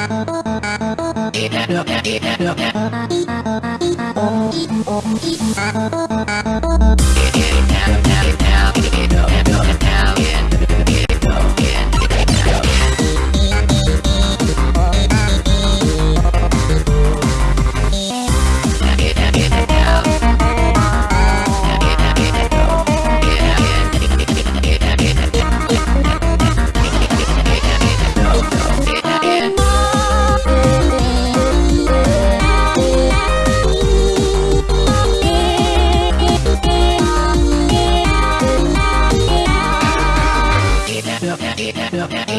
Oh, oh, oh, oh, oh, oh, yeah, yeah.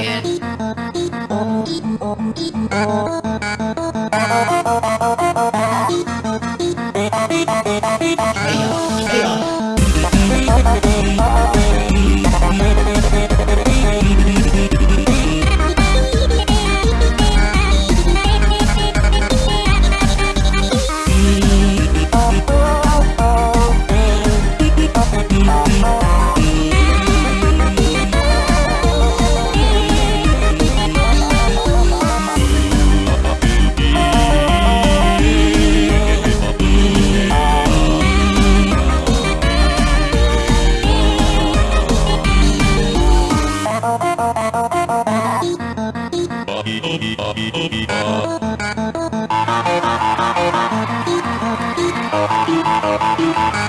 Thank you.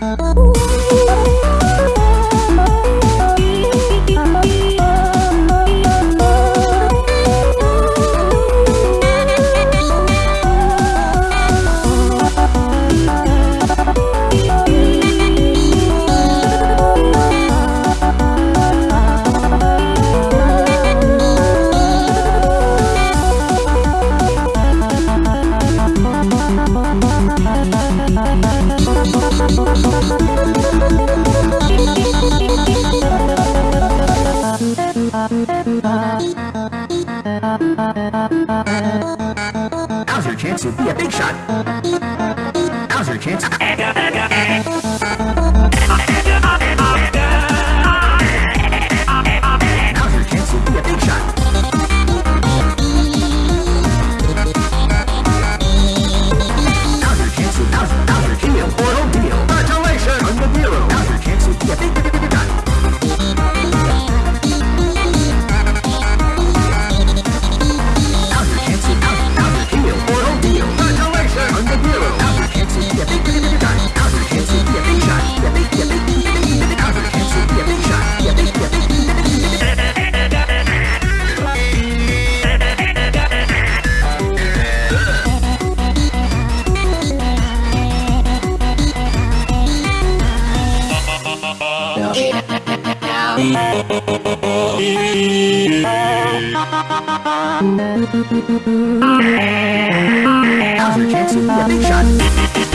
Now's your chance to be a big shot. Now's your chance. After Jackson, big shot.